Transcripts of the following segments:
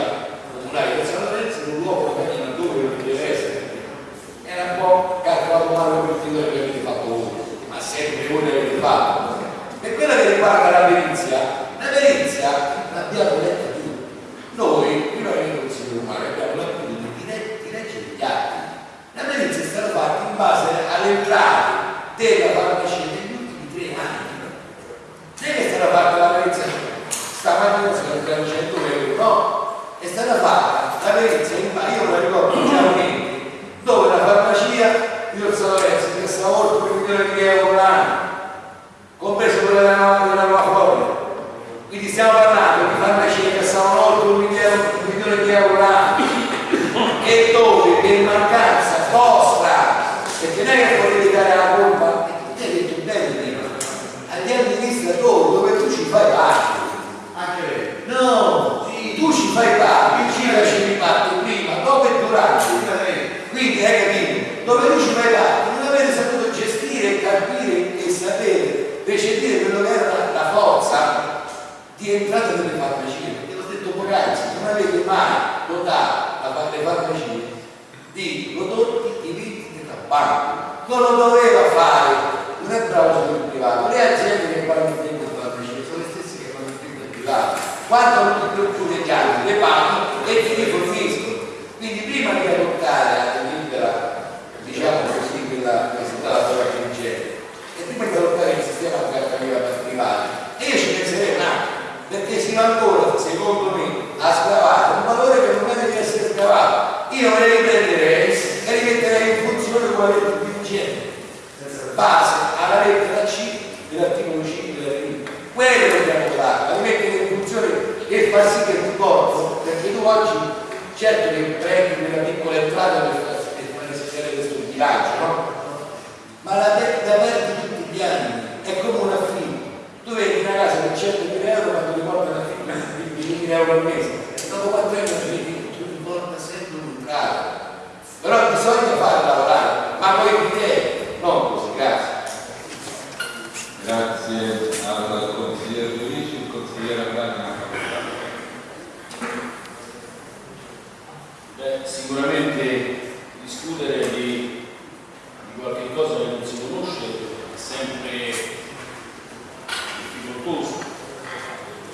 farmacia comunale di San Lorenzo in un luogo che dove non deve essere. Era un po' calcolato male per quello che avete fatto voi, ma sempre voi l'avete fatto. Per quella che riguarda la perizia, la perizia l'abbiamo letta tutti. Noi, prima che il Consiglio Romano, abbiamo letto tutti di, di leggere gli atti. La perizia è stata fatta in base alle entrate della farmacia negli ultimi tre anni. Non è che è stata fatta la perizia stamattina si calcolano 100 euro, no? È stata fatta la perizia in base, io me la ricordo chiaramente, dove la farmacia di Orsa Lorenzo che stava oltre un milione di euro l'anno, compreso quella della, della nuova Florida. Quindi stiamo parlando di farmacie che stavano oltre un milione, un milione di euro l'anno e dove per mancanza vostra, perché non è che potete dare la colpa, e tu hai detto bene prima, agli amministratori dove tu ci fai parte. Anche lei. No, Sì. tu ci fai parte, tu ci facevi parte prima, dopo e durante. Anche lei. Quindi hai capito? Dove tu ci fai parte, non avete saputo gestire, capire e sapere, recepire quello che era la, la forza di entrata delle farmacie. Perché l'ho detto poc'anzi, non avete mai dotato la, le farmacie di prodotti tipici di tabacco. Non lo doveva fare, non è bravo sul privato. Le aziende che fanno il tempo di farmacie sono le stesse che fanno il tempo di privato. Quando ti preoccupi degli altri, le paghi e ti riforniscono. Quindi prima di adottare la delibera, diciamo così, quella che è stata la dirigente, e prima di adottare il sistema di cartaliera privata, e io ci penserei un attimo, perché sino ancora, secondo me, ha scavato un valore che non deve essere scavato. Io me ne riprenderei e li metterei in funzione come ha detto il dirigente, base alla lettera C dell'articolo 5 della delibera. Quello dobbiamo fare, la mettere in funzione e far sì che ti porto, perché tu oggi certo che prendi quella piccola entrata per far sistemare questo bilancio, no? Ma la la perdi tutti gli anni, è come un affitto. Tu vedi una casa per 100.000 euro ma ti una figlia di 1.000 euro al mese. E dopo quattro anni ti vedi tu riporta sempre un'entrata. Però bisogna farla lavorare, ma poi di te, non così, grazie. Al consigliere Giudici, il consigliere. Beh, sicuramente discutere di, di qualche cosa che non si conosce è sempre difficoltoso.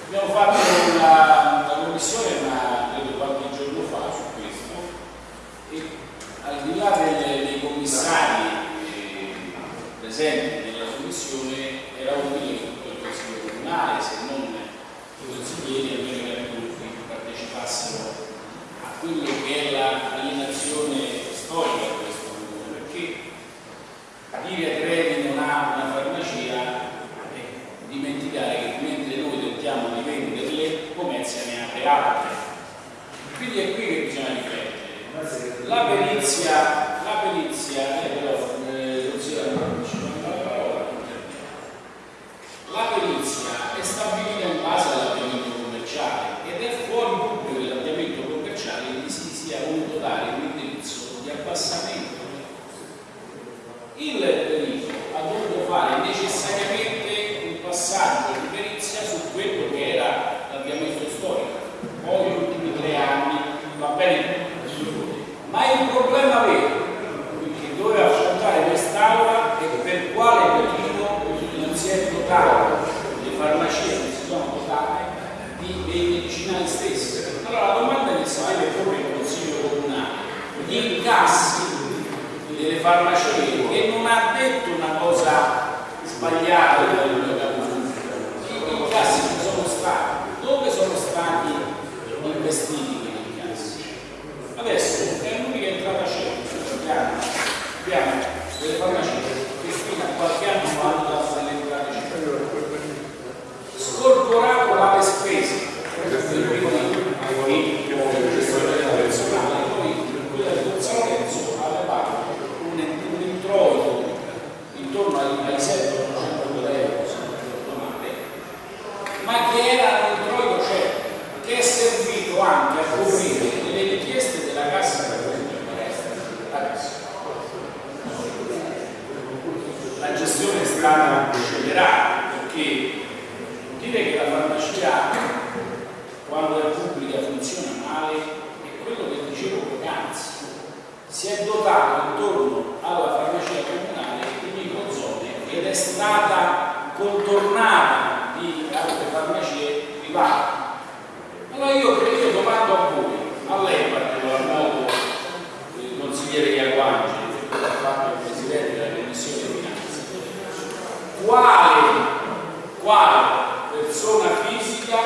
Abbiamo fatto una, una commissione, ma credo qualche giorno fa, su questo, e al di là delle- dei commissari eh, presenti nella commissione era utile che tutto il Consiglio Comunale, se non i consiglieri, almeno capogruppi partecipassero a quello che è la alienazione storica di questo comune, perché dire Trevi non ha una farmacia è dimenticare che mentre noi tentiamo di venderle, Pomezia ne ha per altre. Quindi è qui che bisogna riflettere. La perizia, la perizia, eh, però, eh, non si non ci manca la parola, non termino. La perizia è stabilita in base all'avviamento commerciale ed è fuori dubbio che l'avviamento commerciale gli si sia voluto dare un indirizzo di abbassamento. Il perito ha dovuto fare necessariamente un passaggio di perizia su quello che era l'avviamento storico. Poi gli ultimi tre anni va bene ma il problema vero che doveva affrontare quest'Aula è per quale motivo non si è dotato le farmacie che si sono dotate di, dei medicinali stessi. Allora la domanda che si deve porre il Consiglio Comunale, gli incassi delle farmacie che non ha detto una cosa sbagliata dal capogruppo. Gli incassi ci sono stati, dove sono stati investiti quegli incassi? Adesso è l'unica entrata certa, abbiamo, abbiamo delle farmacie che fino a qualche anno fa hanno dato delle entrate certe. Scorporato le spese per cui il gestore del personale, poi quella di Don San Lorenzo aveva un, un introito intorno ai, ai 700 euro, se non ricordo male, ma che era un introito certo, che è servito anche a si è dotato intorno alla farmacia comunale di microzone ed è stata contornata di altre farmacie private. Allora io credo, io domando a voi, a lei in particolar modo, il consigliere Iaguangeli, che ha fatto il presidente della commissione finanze, quale, quale persona fisica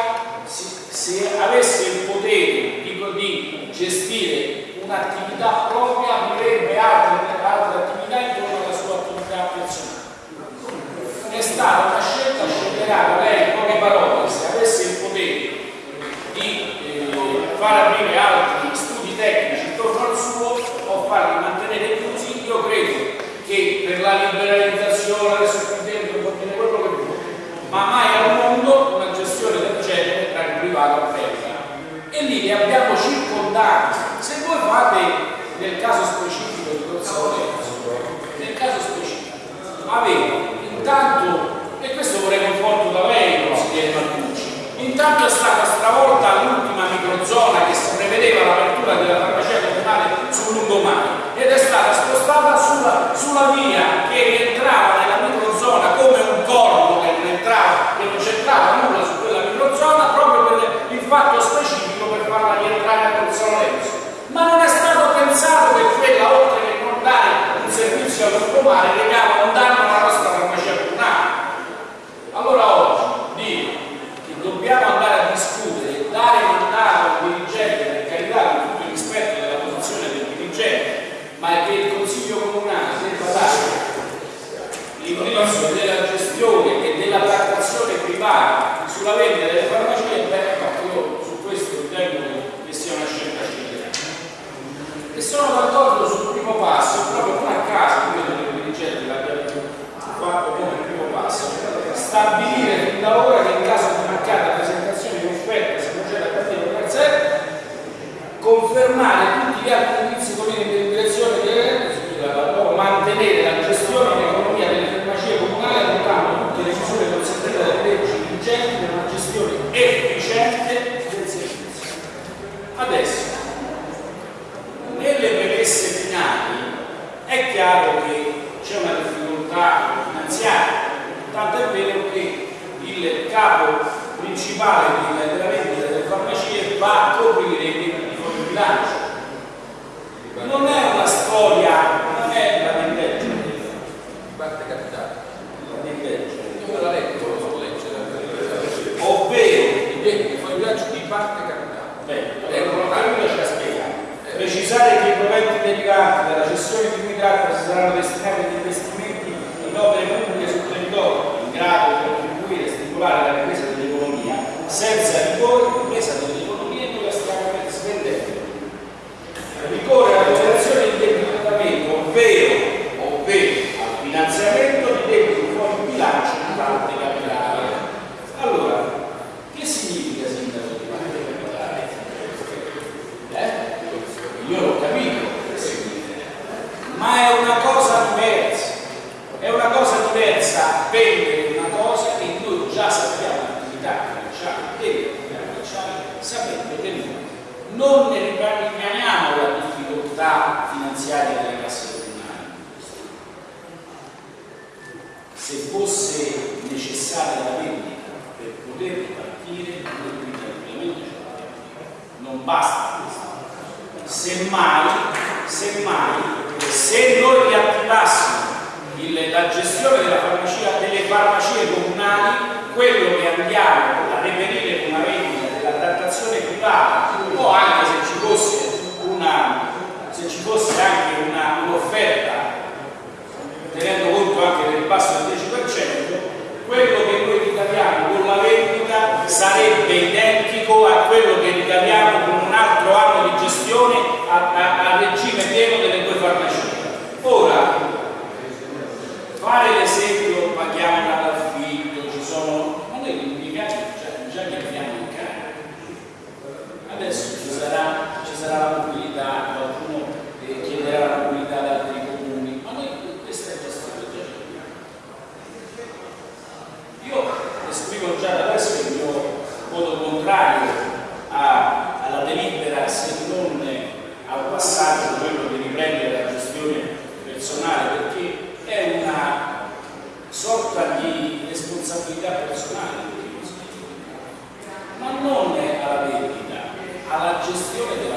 se avesse il potere di, di gestire un'attività propria avrebbe altre, altre attività intorno alla sua attività personale. È stata una scelta scellerata, lei in poche parole, se avesse il potere di eh, far aprire altri studi tecnici intorno al suo o farli mantenere chiusi, io credo che per la liberalizzazione, adesso qui dentro può dire quello che vuole, ma mai al mondo una gestione del genere tra il privato e il e lì li abbiamo circondati. Se voi fate nel caso specifico di Corso nel caso specifico, avete intanto, e questo vorrei conforto da lei, consigliere Martucci, intanto è stata stravolta l'ultima microzona che si prevedeva l'apertura della farmacia comunale sul lungomare ed è stata spostata sulla, sulla via che rientrava nella microzona come un corpo che non entrava, che non c'entrava nulla su quella microzona proprio per il fatto specifico per farla rientrare a Corso Lorenzo. Ma non è stato pensato che quella, oltre che non dare un servizio al lungomare, legava un danno alla nostra farmacia comunale. Allora oggi dire che dobbiamo andare a discutere, dare mandato al dirigente, per carità, con tutto il rispetto della posizione del dirigente, ma che il Consiglio Comunale debba dare l'indirizzo della gestione e della trattazione privata sulla vendita delle farmacie, beh, io su questo ritengo che sia una scelta scelta. E sono d'accordo sul primo passo, proprio non a caso, credo che il dirigente l'abbia fatto come primo passo, stabilire fin da ora che in caso di mancata presentazione di offerta se procede a partire dal prezzo confermare tutti gli altri indizi politici in direzione di mantenere la gestione e l'economia delle farmacie comunali adottando tutte le misure consentite dalle leggi vigenti per una gestione efficiente del servizio. Adesso, nelle premesse finali è chiaro che c'è una difficoltà finanziaria, tanto è vero che il capo principale della vendita delle farmacie va a coprire i debiti fuori bilancio. Non è una storia, non è la di legge. parte capitale. La legge. Io me la leggo, lo so leggere. Ovvero, I debiti fuori bilancio di parte capitale. beh, ecco, la ce la spiegare. Precisare che i proventi derivanti dalla cessione di cui tratta si saranno destinati agli investimenti in opere pubbliche sul territorio in grado di contribuire a stimolare la ripresa dell'economia senza ripresa dell'economia e dove stiamo spendendo. Ricorre all'operazione di indebitamento, ovvero, ovvero al finanziamento di debiti fuori bilancio di parte capitale. Allora, che significa sindaco di parte capitale? Eh? Io l'ho capito che significa, ma è una cosa diversa. È una cosa diversa vendere una cosa che noi già sappiamo l'attività commerciale delle attività commerciali, sapendo che noi non ne rimaniamo la difficoltà finanziaria delle casse comunali. Se fosse necessaria la vendita per poter ripartire, noi tranquillamente ce. Non basta questo. Semmai, semmai, se noi riattivassimo la gestione della farmacia, delle farmacie comunali, quello che andiamo a reperire con una vendita della privata, o anche se ci fosse una se ci fosse anche un'offerta tenendo conto anche del basso del 10%, quello che noi ricaviamo con la vendita sarebbe identico a quello che ricaviamo con un altro anno di gestione a, a- a regime pieno delle due farmacie. Ora, fare l'esempio, contrario a, alla delibera se non al passaggio quello di riprendere la gestione personale perché è una sorta di responsabilità personale ma non alla vendita, alla gestione del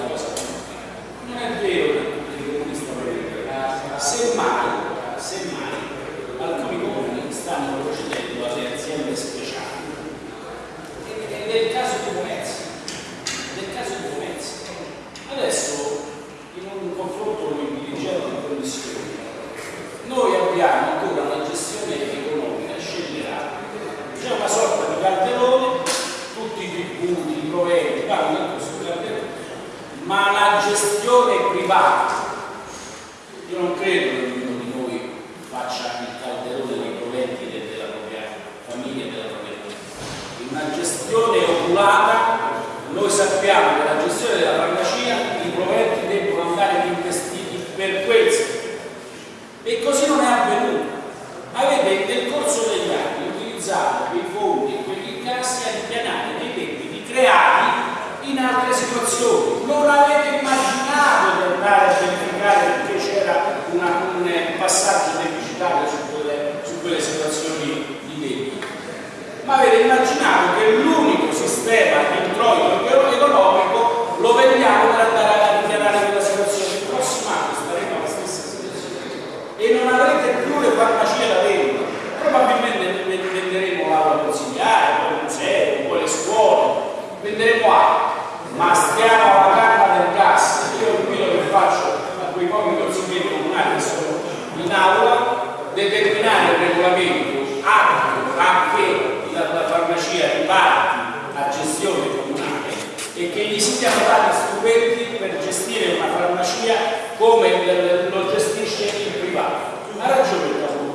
venderemo altro, ma stiamo alla canna del gas. Io quello che faccio a quei pochi consiglieri comunali che sono in aula, determinare il regolamento atto a che la, la farmacia riparti a gestione comunale e che gli siano dati strumenti per gestire una farmacia come lo gestisce il privato. Ha ragione il Capogruppo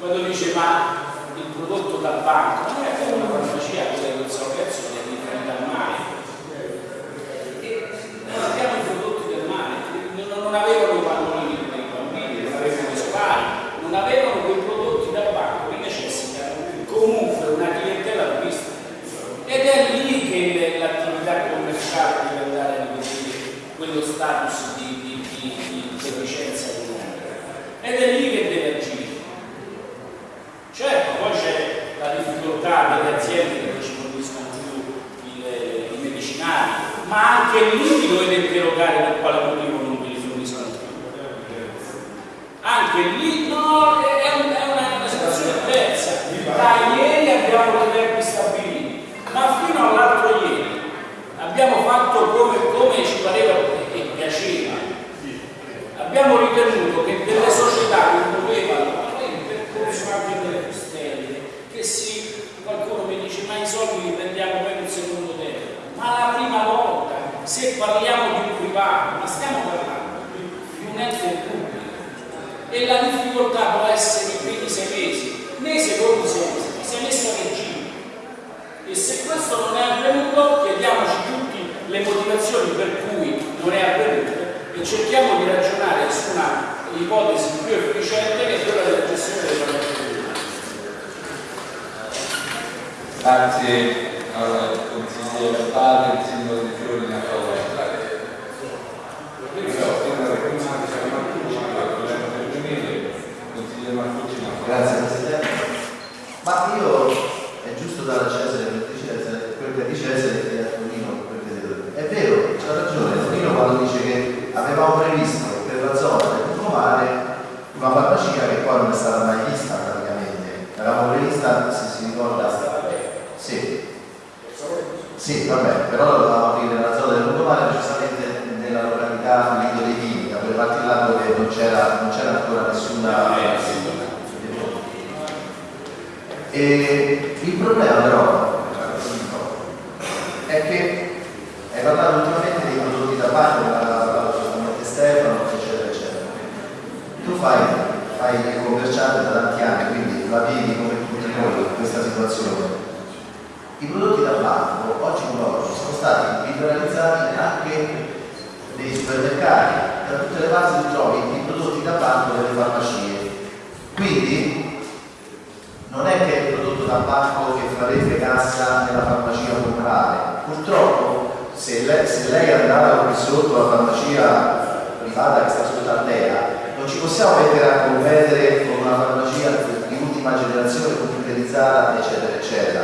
quando dice, ma il prodotto dal banco non è come una farmacia quella di conservazione di dal mare. E non abbiamo i prodotti del mare, non, non avevano i pannolini per i bambini, non avevano i sopari, non avevano quei prodotti dal banco che necessitano comunque una clientela turista. Ed è lì che l'attività commerciale deve andare a rivedere quello status di, di, di, di deficienza economica. Ed è lì che deve agire. Certo, poi c'è la difficoltà delle aziende che ci forniscono più i, i medicinali, ma anche lì vi dovete interrogare per quale motivo non vi li forniscono più. Anche lì no, è, è una, una situazione diversa. Da ieri abbiamo dei tempi stabiliti, ma fino all'altro ieri abbiamo fatto come, come ci pareva e piaceva. Abbiamo ritenuto che delle società che dovevano fare il percorso anche delle costelle, che sì, qualcuno mi dice ma i soldi li prendiamo per il secondo tempo, ma la prima volta, se parliamo di un privato, ma stiamo parlando di un ente pubblico e la difficoltà può essere i primi sei mesi, nei secondi sei mesi, ti sei messo a regime. E se questo non è avvenuto, chiediamoci tutti le motivazioni per cui non è avvenuto e cerchiamo di ragionare su una ipotesi più efficiente che è quella della gestione delle famiglie. Grazie al consigliere Padre, il sindaco di Fiori, a favore. Consigliere Marcucci, a favore. Grazie Presidente. Ma io è giusto dare a Cesare quel di Cesare, quel che è di Cesare e a Tonino quel che è di Tonino. È vero, c'ha ragione Tonino quando dice che avevamo previsto per la zona del lungomare una farmacia che poi non è stata mai vista praticamente. L'avevamo prevista, se si ricorda, sì. Sì, vabbè, però la dovevamo aprire nella zona del lungomare, precisamente nella località Lido dei Vini, da quelle parti là dove non c'era, non c'era ancora nessuna... E il problema però è che hai parlato ultimamente dei prodotti da banco, ne ha parlato solamente Stefano, eccetera, eccetera. Tu fai, fai il commerciante da tanti anni, quindi la vivi come tutti noi questa situazione. I prodotti da banco oggi come oggi sono stati liberalizzati anche nei supermercati, da tutte le parti tu trovi i prodotti da banco delle farmacie. Quindi non è che il prodotto da banco che farebbe cassa nella farmacia comunale. Purtroppo se lei, se lei andava sotto la farmacia privata che sta sotto Altea, non ci possiamo mettere a competere con una farmacia di ultima generazione computerizzata eccetera eccetera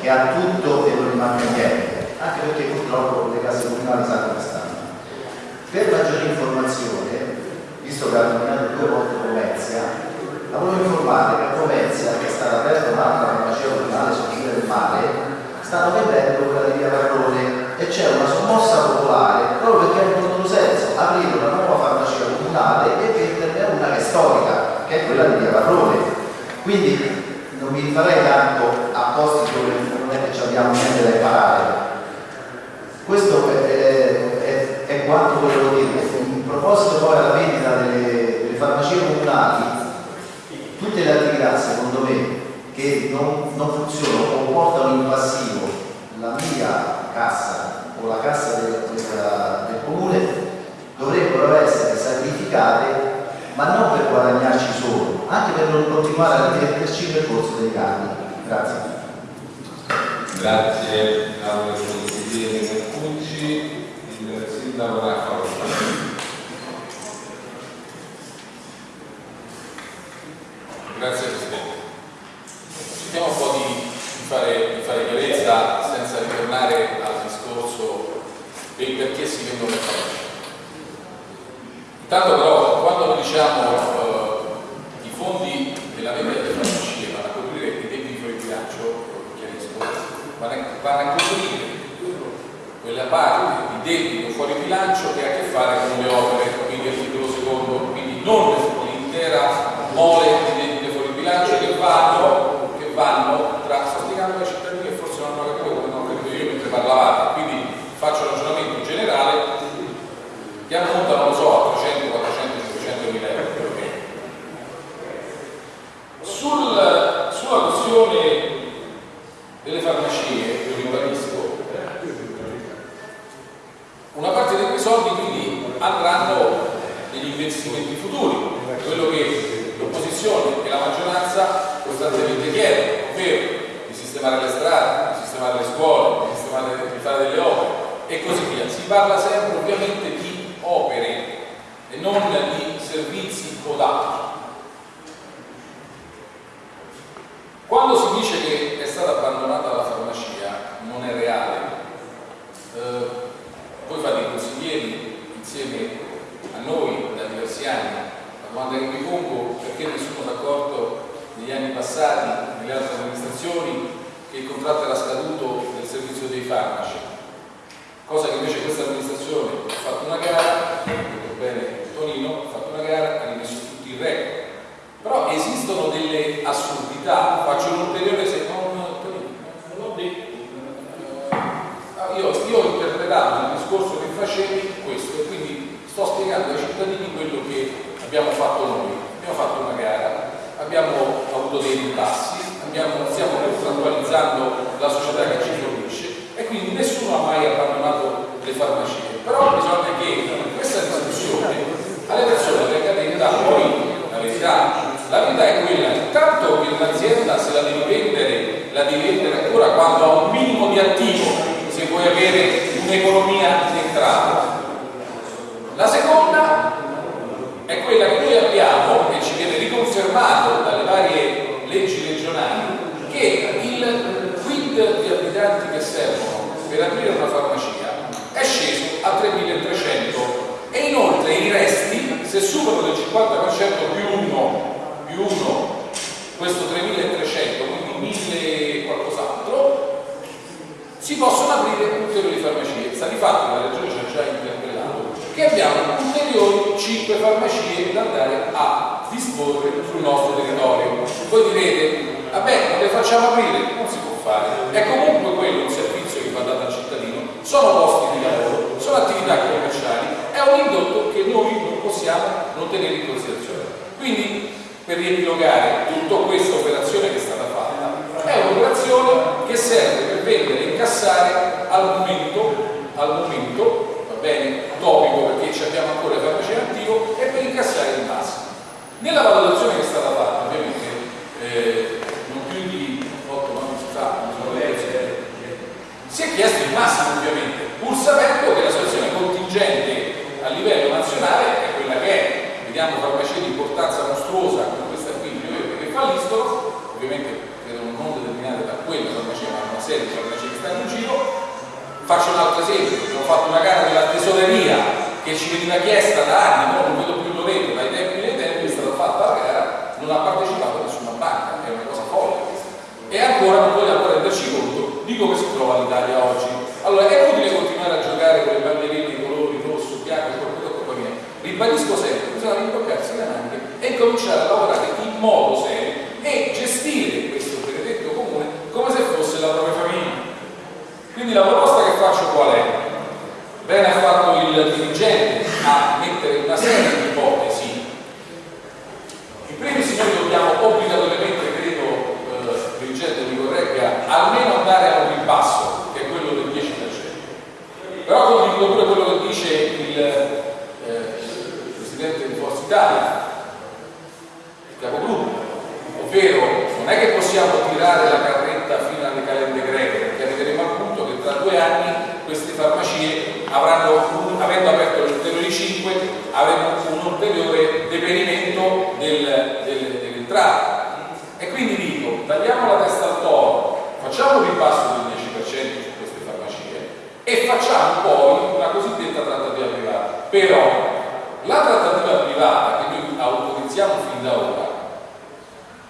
che ha tutto e non rimane niente anche perché purtroppo le case comunali sanno come stanno. Per maggiore informazione visto che ha terminato due volte Comezia la volevo informare che a Comezia che è stata aperta un'altra farmacia comunale sul fine del mare stanno vendendo quella di via Paragone c'è una sommossa popolare proprio perché ha un controsenso aprire una nuova farmacia comunale e venderne una che è storica, che è quella di Via Varrone. Quindi non mi rifarei tanto a posti dove non è che abbiamo niente da imparare. Questo è, è, è quanto volevo dire. In proposito poi alla vendita delle, delle farmacie comunali, tutte le attività secondo me che non, non funzionano o portano in passivo la mia cassa o la cassa del, del, del comune dovrebbero essere sacrificate ma non per guadagnarci solo, anche per non continuare a rimetterci nel corso dei anni. Grazie. Grazie al consigliere Mercucci, il sindaco Raffaele. Grazie Presidente. Cerchiamo un po' di fare, di fare chiarezza senza ritornare al discorso del perché si vendono le cose. Intanto però quando diciamo eh, i fondi della vendita delle farmacie vanno a coprire i debiti fuori bilancio, chiarisco, vanno a, coprire quella parte di debito fuori bilancio che ha a che fare con le opere, quindi articolo secondo, quindi non l'intera mole di debito fuori bilancio che vanno, che vanno tra, sto spiegando ai cittadini che forse non hanno capito come non capito io mentre parlavate, quindi faccio un ragionamento generale che ammonta, non lo so, a 300, 400, 500 mila euro più o meno. Sul, sulla questione delle farmacie, io ribadisco, una parte di quei soldi quindi andranno negli investimenti futuri, quello che l'opposizione e la maggioranza costantemente chiedono, ovvero di sistemare le strade, di sistemare le scuole, di, sistemare, di fare delle opere e così via. Si parla sempre ovviamente di opere e non di servizi o. Quando si dice che è stata abbandonata la farmacia non è reale. Eh, voi fate i consiglieri insieme a noi da diversi anni. La domanda che mi pongo perché nessuno si è accorto negli anni passati, nelle altre amministrazioni, che il contratto era scaduto del servizio dei farmaci. Cosa che invece questa amministrazione ha fatto una gara, detto bene Tonino, ha fatto una gara, ha rimesso tutti in regola. Però esistono delle assurdità, faccio un ulteriore se non non l'ho detto. Eh, io, io interpretato il discorso che facevi questo e quindi sto spiegando ai cittadini quello che abbiamo fatto noi. Abbiamo fatto una gara, abbiamo avuto dei ribassi, abbiamo, stiamo contrattualizzando la società che ci fornisce e quindi nessuno ha mai abbandonato le farmacie. Però bisogna che questa discussione alle persone venga detta poi la verità. La verità è quella intanto che un'azienda se la devi vendere, la devi vendere ancora quando ha un minimo di attivo, se vuoi avere un'economia in entrata. La seconda è quella che noi abbiamo e ci viene riconfermato dalle varie leggi regionali che il quid di abitanti che servono per aprire una farmacia è sceso a 3.300 e inoltre i resti se superano del 50% più uno più uno questo 3.300 quindi 1.000 qualcos'altro si possono aprire ulteriori farmacie sta di fatto che la regione ci ha già interpellato che abbiamo ulteriori 5 farmacie da andare a disporre sul nostro territorio. Voi direte vabbè non le facciamo aprire? Non si può fare. È comunque quello un servizio che va dato al cittadino. Sono posti di lavoro sono attività commerciali è un indotto che noi non possiamo non tenere in considerazione. Quindi per riepilogare tutta questa operazione che è stata fatta è un'operazione che serve per vendere e incassare al momento, al momento va bene, topico perché ci abbiamo ancora le farmacie in attivo e per incassare il massimo nella valutazione che è stata fatta ovviamente eh, non più di 8 non si sa si è chiesto il massimo ovviamente pur sapendo che la situazione contingente a livello nazionale è quella che è. Vediamo farmacie di importanza mostruosa come questa qui che falliscono ovviamente credo non determinate da quella farmacia ma una serie di farmacie che stanno in giro. Faccio un altro esempio ho fatto una gara della tesoreria che ci veniva chiesta da anni no? non vedo più Loreto dai di come si trova l'Italia oggi. Allora è utile continuare a giocare con le bandierine, i colori, rosso, bianco, quello che poi viene. Ribadisco sempre, bisogna rimboccarsi le maniche e cominciare a lavorare in modo serio e gestire questo benedetto comune come se fosse la propria famiglia. Quindi la proposta che faccio qual è? Bene ha fatto il dirigente a mettere una serie di ipotesi. In primis noi dobbiamo obbligatoriamente, credo, eh, il dirigente mi corregga, almeno andare a un ribasso, che è quello del 10%. Però condivido pure quello che dice il, eh, il Presidente di Forza Italia, il capogruppo, ovvero non è che possiamo tirare la carretta fino alle calende greche, perché arriveremo al punto che tra due anni queste farmacie avranno, avendo aperto gli ulteriori 5, avranno un ulteriore deperimento del, del, dell'entrata. E quindi dico, tagliamo la testa al toro, facciamo un ripasso del 10% su queste farmacie e facciamo poi una cosiddetta trattativa privata. Però la trattativa privata che noi autorizziamo fin da ora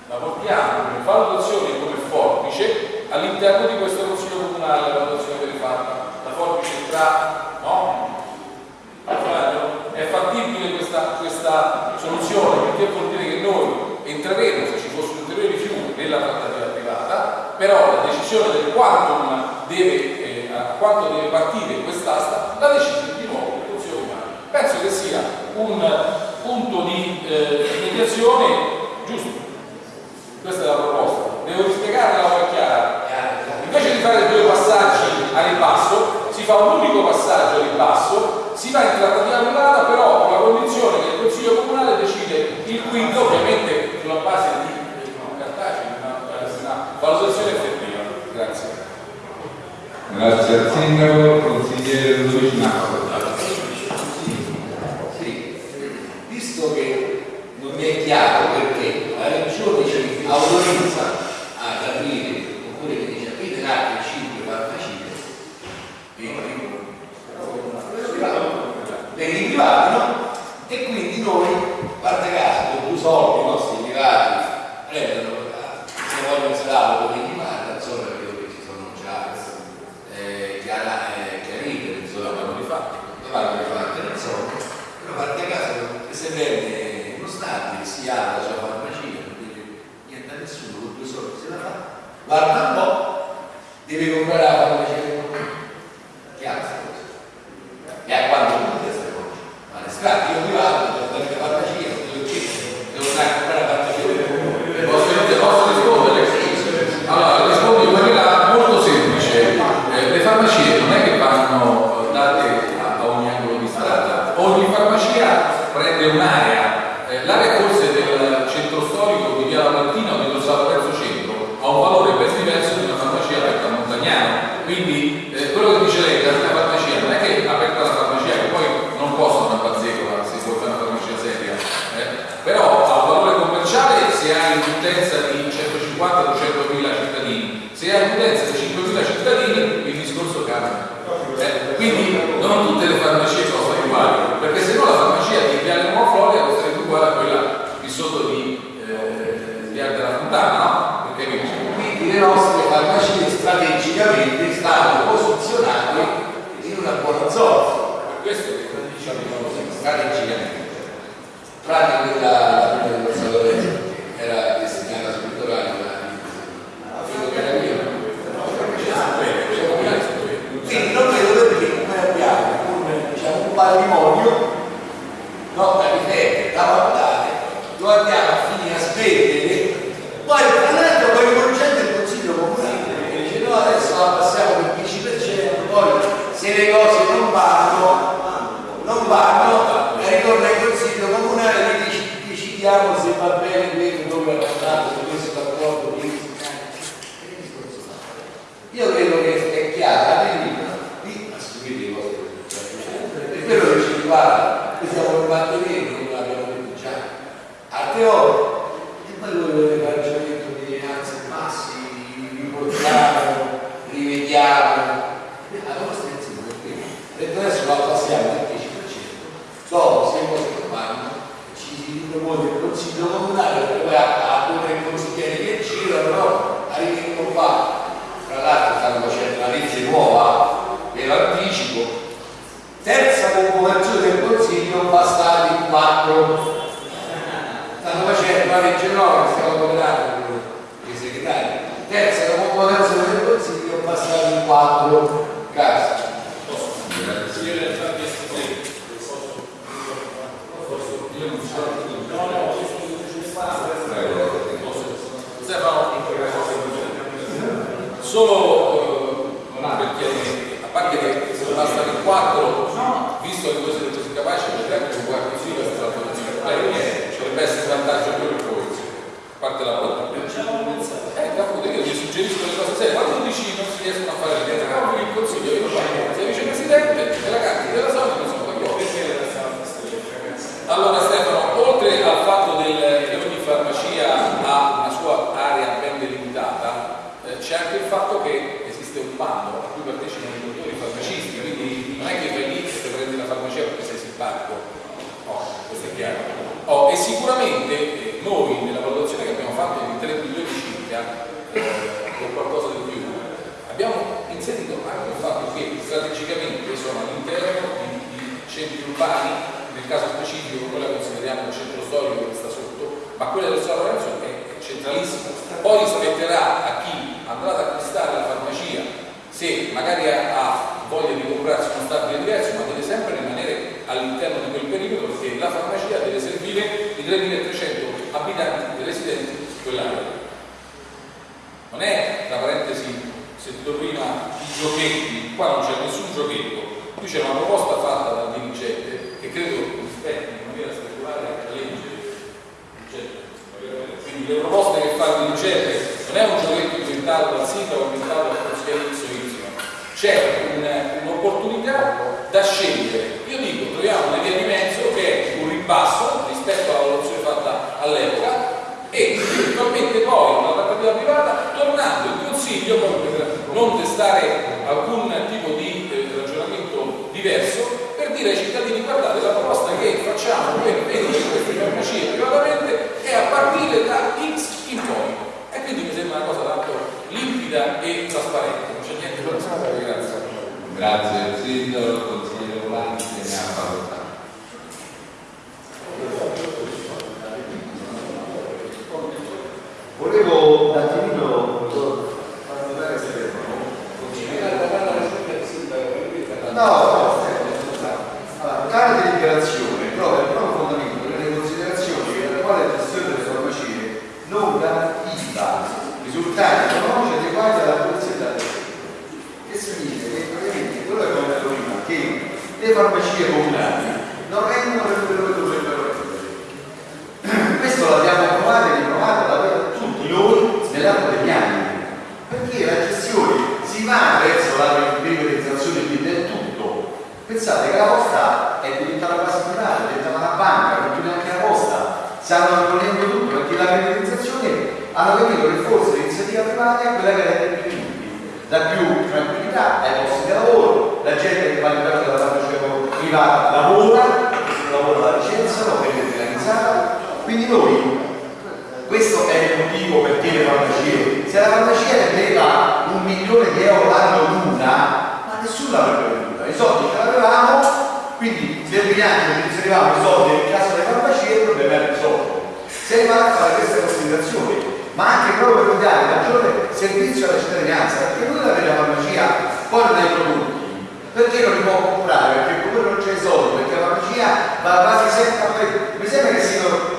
la portiamo come valutazione come forbice all'interno di questo consiglio comunale la valutazione delle fatte la forbice tra no? è fattibile questa, questa soluzione perché vuol dire che noi entreremo se ci fosse un ulteriore nella trattativa privata però la decisione del quantum deve quanto deve partire quest'asta la decide di nuovo il consiglio comunale penso che sia un punto di eh, mediazione giusto questa è la proposta. Devo rispiegarla la chiara. Invece di fare due passaggi a ribasso, si fa un unico passaggio a ribasso, si va in trattativa privata, però con la condizione che il Consiglio Comunale decide il quinto, ovviamente sulla base di cartacei, una, una valutazione effettiva. Grazie. Grazie al Sindaco, consigliere Luigi Nastro. guarda un po' deve comprare la 400 ribasso rispetto alla valutazione fatta all'epoca e eventualmente poi una trattativa privata tornando in consiglio per non testare alcun tipo di eh, ragionamento diverso per dire ai cittadini guardate la proposta che facciamo per vendere queste farmacie privatamente è a partire da X in poi e quindi mi sembra una cosa tanto limpida e trasparente. Non c'è niente da grazie. Grazie al consigliere Volanti ne ha facoltà. Notare Stefano. No, no, deliberazione trova il proprio fondamento nelle considerazioni che l'attuale gestione delle farmacie non garantiva risultati economici adeguati alla produzione della che significa che praticamente quello che abbiamo detto prima che le farmacie comunali non rendono per quello che dovrebbero rendere questo l'abbiamo provato e riprovato da tutti noi nell'arco degli anni perché la gestione si va verso la privatizzazione del tutto pensate che la posta è diventata quasi privata è diventata una banca non più neanche la posta. Stanno imponendo tutto perché la privatizzazione hanno capito che forse l'iniziativa privata è quella che rende più utili dà più tranquillità ai posti di lavoro la gente che va all'interno della farmacia privata lavora questo lavoro la licenziano è organizzata quindi noi questo è il motivo perché le farmacie se la farmacia rendeva un milione di euro l'anno l'una ma nessuno l'avrebbe venduta i soldi ce l'avevamo quindi nel bilancio inserivamo i soldi nel caso delle farmacie il problema era risolto si è arrivato a fare queste considerazioni ma anche proprio per dare maggiore servizio alla cittadinanza perché noi avere la farmacia poi non ha i prodotti perché non li può comprare? perché il comune non c'è i soldi perché la farmacia va quasi sempre a mi sembra che siano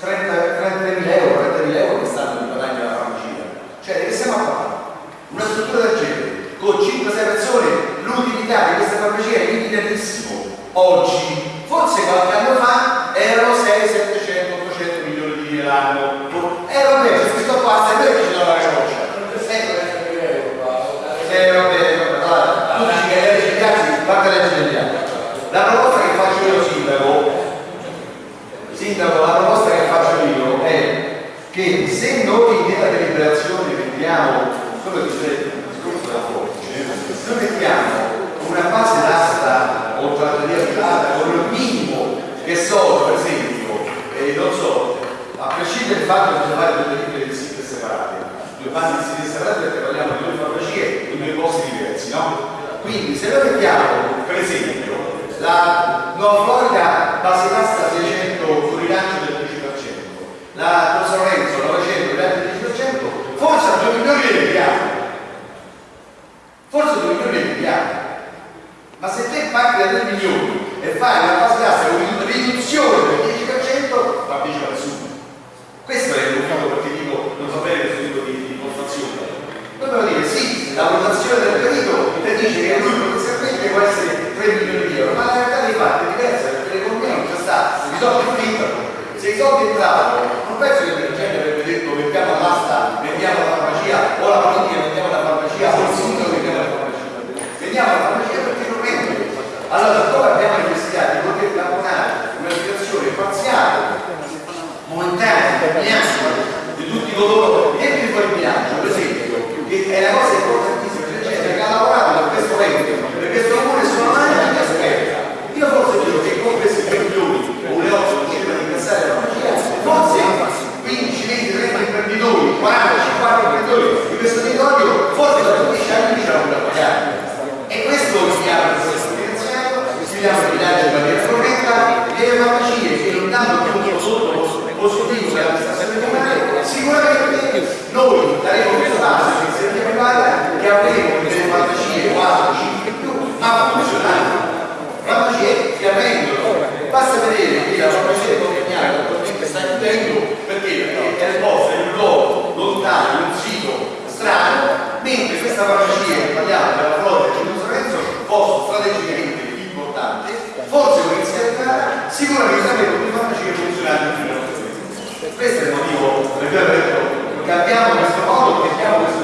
30.000 euro, 30.000 euro che stanno di guadagno della farmacia. Cioè, che stiamo a fare? Una struttura del genere, con 5-6 persone, l'utilità di questa farmacia è limitatissimo. Oggi, forse qualche anno fa, erano 6, 700, 800 milioni di lire l'anno. Eh vabbè, se questo qua, se noi ci do la caccia. Eh vabbè, allora, tu dici che le leggi gli altri, guarda le leggi degli altri. La proposta che faccio io, sindaco, Sindaco, la proposta che faccio io è che se noi nella deliberazione mettiamo, quello che c'è discorso della forza, noi mettiamo una base d'asta o trattativa privata con il minimo che sono, per esempio, eh, non so, a prescindere dal fatto che bisogna fare due di siti separate, due bandi di siti separati perché parliamo di due farmacie Quindi se noi mettiamo, per esempio, la Nuova Florida base tassa 600 con rilancio del 10%, la San Lorenzo 900 rilancio del 10%, forse a 2 milioni le vediamo. Forse 2 milioni le vediamo. Ma se te paghi da 3 milioni e fai una base tassa con riduzione del 10%, va bene nessuno. Questo è il motivo perché dico non bene questo tipo di, impostazione. Dobbiamo dire sì, la votazione del perito te dice che lui potenzialmente può essere 3 milioni di euro, ma la realtà dei fatti è diversa perché l'economia non c'è sta, i soldi finitano. Se i soldi entravano, non penso che la gente avrebbe detto mettiamo all'asta, vendiamo la farmacia, o la politica vendiamo la farmacia, o il sindaco vendiamo la farmacia. Vendiamo la farmacia perché non vende. Allora, siccome abbiamo necessità di poter tamponare una situazione parziale, momentanea, terminante, di tutti coloro che dentro il bilancio, per esempio, che è la cosa importantissima, c'è gente che ha lavorato per questo momento, per questo comune sono anni che aspetta. Io forse dico che con questi 3 milioni o le 8 riusciremo a incassare la farmacia, forse 15, 20, 30 imprenditori, 40, 50 imprenditori di questo territorio, forse da 15 anni l'hanno da pagare. E questo sfidiamo il processo il bilancio in maniera corretta, e le farmacie che non più un prodotto positivo dell'amministrazione comunale, sicuramente noi daremo questo passo in iniziativa privata che avremo delle farmacie 4, 5 in più, ma funzionali. Farmacie che avvengono. Basta vedere che la farmacia di Comignano attualmente sta chiudendo perché? Perché è posta in un luogo lontano, in un sito strano, mentre questa farmacia che parliamo della Florida e di Lorenzo, posto strategicamente importante, forse con iniziativa sicuramente avremo più farmacie funzionali in più questo è il motivo per cui ho detto cambiamo questo modo, cambiamo questo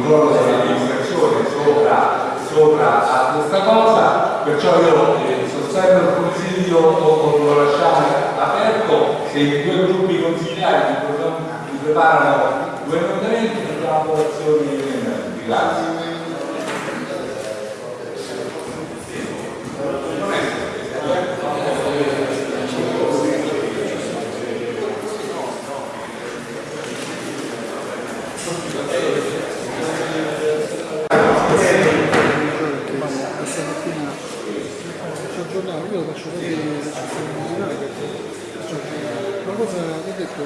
controllo dell'amministrazione sopra, sopra a questa cosa, perciò io eh, sostengo il consiglio o, o lo lasciamo aperto, se i due gruppi consigliari mi preparano due emendamenti, facciamo approvazioni di. Grazie. ですけ。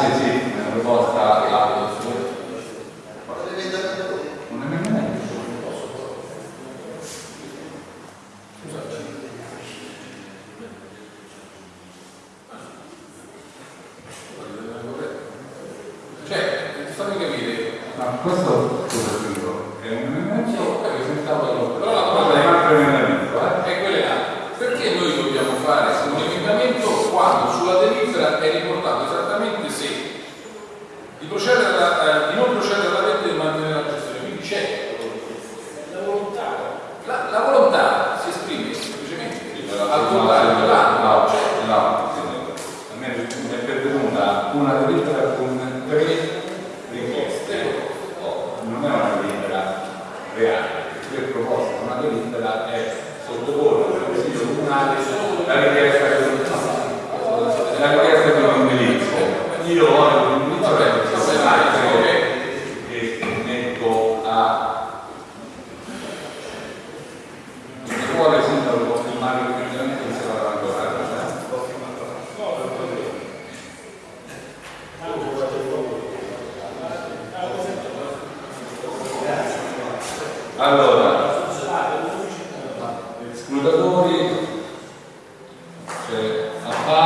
Grazie, sì, una proposta.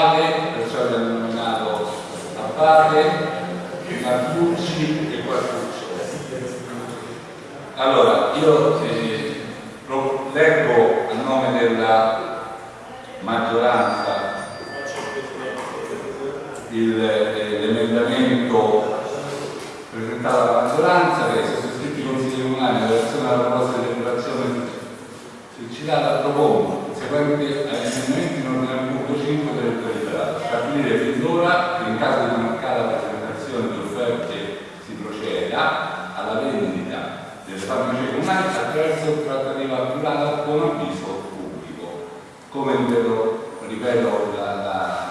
uguale, perciò abbiamo nominato Abbate, Martucci e Quartucci. Allora, io eh, lo leggo a nome della maggioranza eh, l'emendamento presentato alla maggioranza che se iscritti i consigli comunali in relazione alla proposta di regolazione suicidata propongo seguente all'emendamento 5 delle priorità, stabilire fin d'ora che in caso di mancata presentazione di offerte si proceda alla vendita delle farmacie comunali attraverso un trattativo privata con avviso pubblico. Come ripeto, ripeto la, la,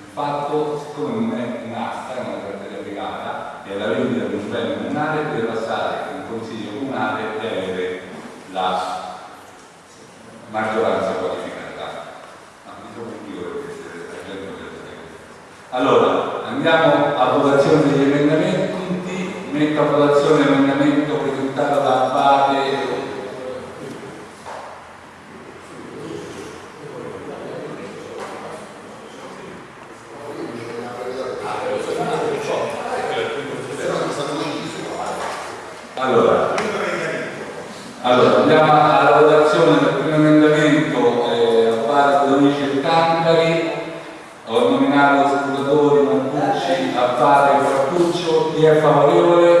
il fatto, siccome non è un'asta, è una trattativa privata, e la vendita di un bene comunale deve passare in consiglio comunale e avere la maggioranza qualificata. Allora, andiamo a votazione degli emendamenti, metto a votazione l'emendamento presentato da Abate Allora, allora andiamo a vai falar, olha,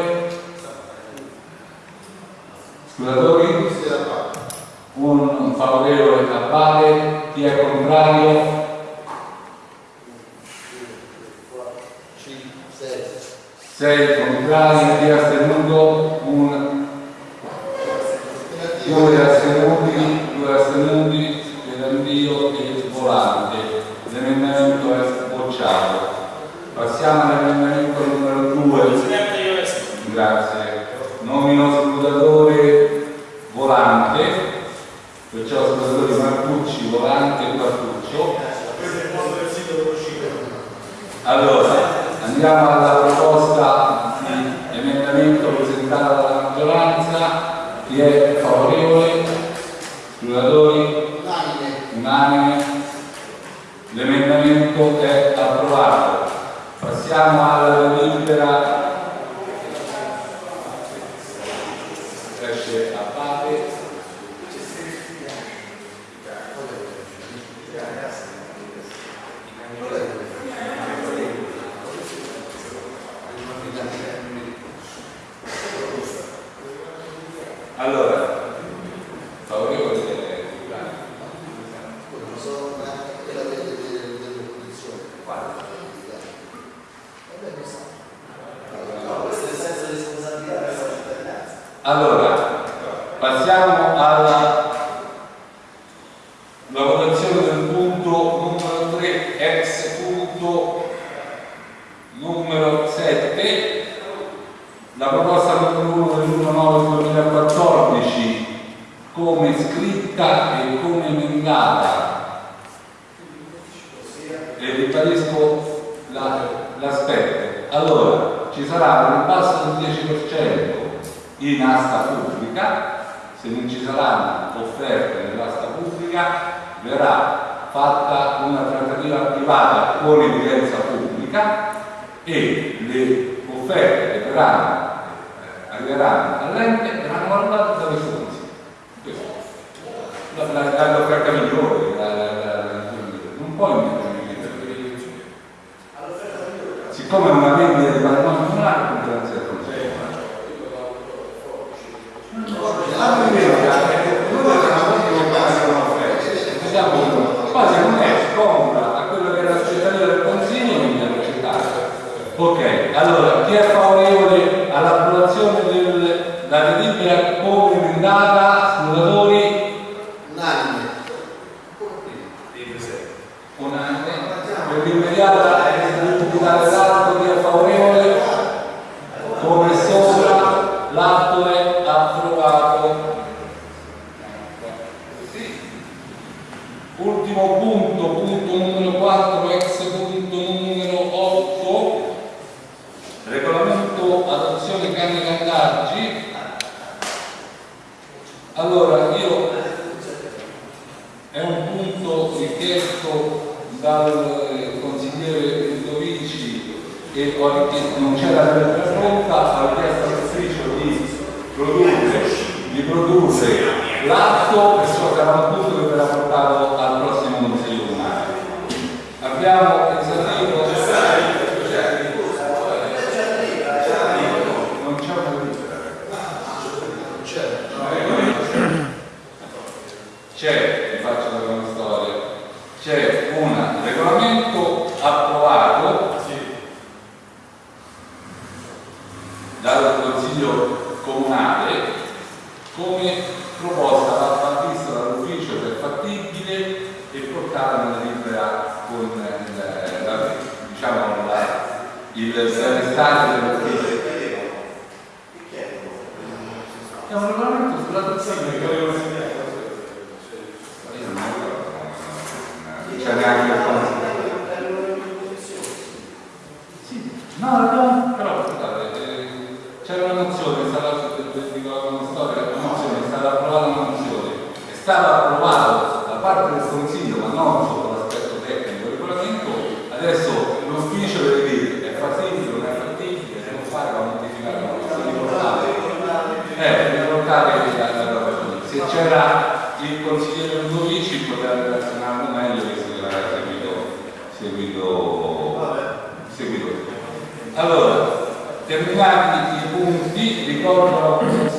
diverse arrestate perché è un regolamento sulla persona che consigliere Ludovici potrebbe razionare relazionando meglio che se l'ha seguito, seguito, Allora, terminati i punti, ricordo